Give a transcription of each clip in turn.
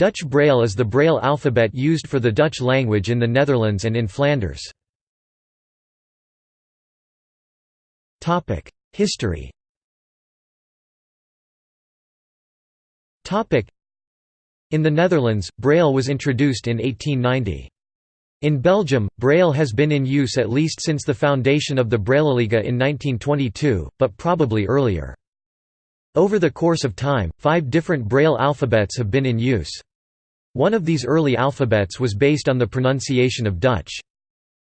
Dutch Braille is the Braille alphabet used for the Dutch language in the Netherlands and in Flanders. History In the Netherlands, Braille was introduced in 1890. In Belgium, Braille has been in use at least since the foundation of the Brailleliga in 1922, but probably earlier. Over the course of time, five different Braille alphabets have been in use. One of these early alphabets was based on the pronunciation of Dutch.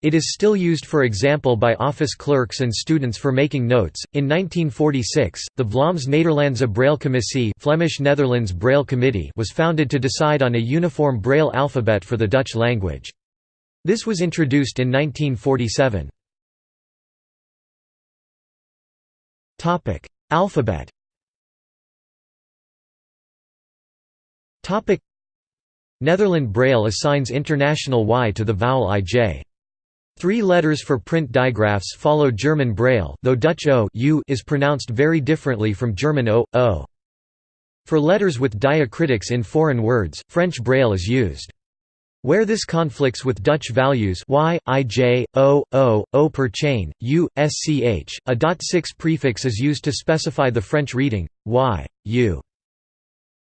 It is still used for example by office clerks and students for making notes. In 1946, the Vlaams Nederlandse Braillecommissie Flemish Netherlands Braille Committee was founded to decide on a uniform Braille alphabet for the Dutch language. This was introduced in 1947. Topic: Alphabet. Topic: Netherland Braille assigns international Y to the vowel IJ. Three letters for print digraphs follow German Braille though Dutch O U is pronounced very differently from German O, O. For letters with diacritics in foreign words, French Braille is used. Where this conflicts with Dutch values y, ij, o, o, o per chain, u, sch, a dot 6 prefix is used to specify the French reading, y, u.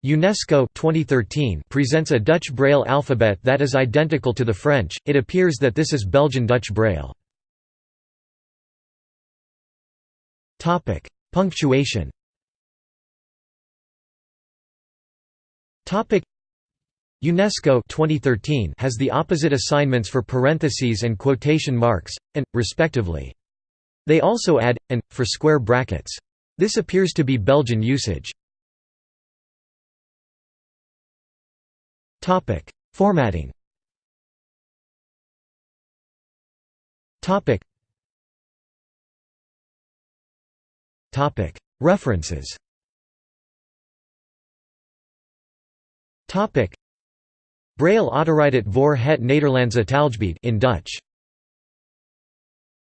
UNESCO 2013 presents a Dutch Braille alphabet that is identical to the French, it appears that this is Belgian Dutch Braille. Punctuation UNESCO 2013 has the opposite assignments for parentheses and quotation marks, and, respectively. They also add, and, for square brackets. This appears to be Belgian usage. Formatting. Topic. References. Topic: Braille autoriteit voor het Nederlandse taalgebied in Dutch